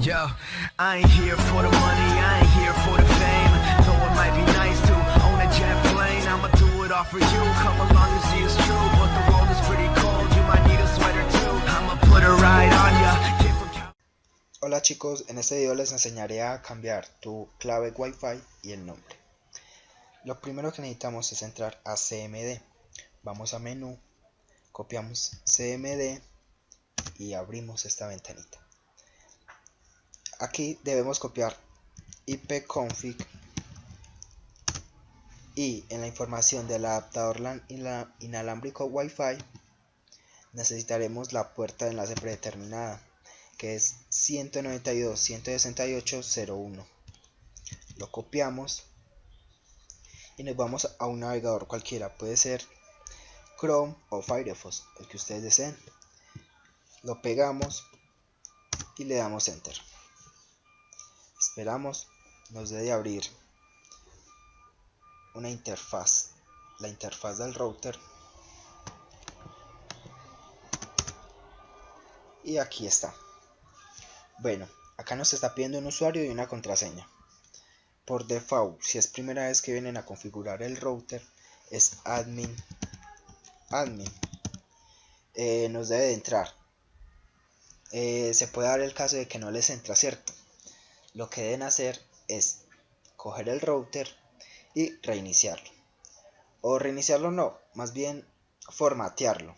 Yo, I ain't here for the money, I ain't here for the fame. Though it might be nice to own a jet plane, I'ma do it all for you. Come along and see it's true, but the world is pretty cold. You might need a sweater too. I'ma put a ride on ya. Hola chicos, en este video les enseñaré a cambiar tu clave Wi-Fi y el nombre. Lo primero que necesitamos es entrar a CMD. Vamos a menú, copiamos CMD y abrimos esta ventanita. Aquí debemos copiar ipconfig y en la información del adaptador LAN ina- inalámbrico Wi-Fi necesitaremos la puerta de enlace predeterminada que es 192.168.01 lo copiamos y nos vamos a un navegador cualquiera. Puede ser Chrome o Firefox el que ustedes deseen. Lo pegamos y le damos enter esperamos nos debe abrir una interfaz la interfaz del router. Y aquí está. Bueno acá nos está pidiendo un usuario y una contraseña. Por default si es primera vez que vienen a configurar el router es admin admin. Eh, nos debe de entrar. Eh, se puede dar el caso de que no les entra cierto lo que deben hacer es coger el router y reiniciarlo. O reiniciarlo no más bien formatearlo.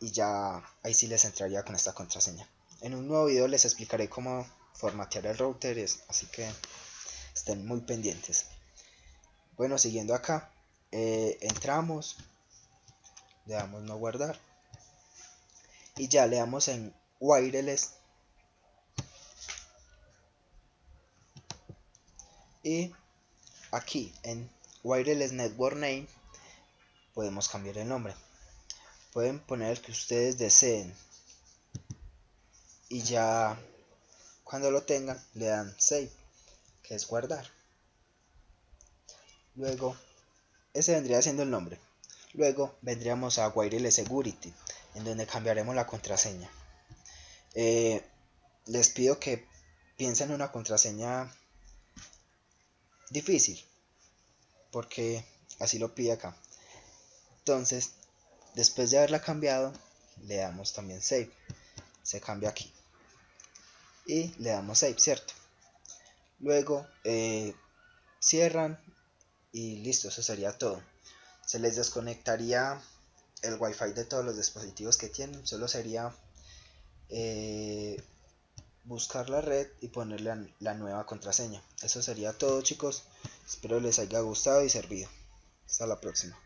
Y ya ahí sí les entraría con esta contraseña. En un nuevo video les explicaré cómo formatear el router así que estén muy pendientes. Bueno siguiendo acá eh, entramos le damos no guardar. Y ya le damos en wireless y aquí en wireless network name podemos cambiar el nombre. Pueden poner el que ustedes deseen. Y ya cuando lo tengan le dan save que es guardar. Luego ese vendría siendo el nombre. Luego vendríamos a wireless security en donde cambiaremos la contraseña. Eh, les pido que piensen en una contraseña difícil porque así lo pide acá. Entonces después de haberla cambiado le damos también save. Se cambia aquí. Y le damos save cierto luego eh, cierran y listo eso sería todo. Se les desconectaría el wifi de todos los dispositivos que tienen. Solo sería eh, buscar la red y ponerle la, nueva contraseña. Eso sería todo chicos. Espero les haya gustado y servido. Hasta la próxima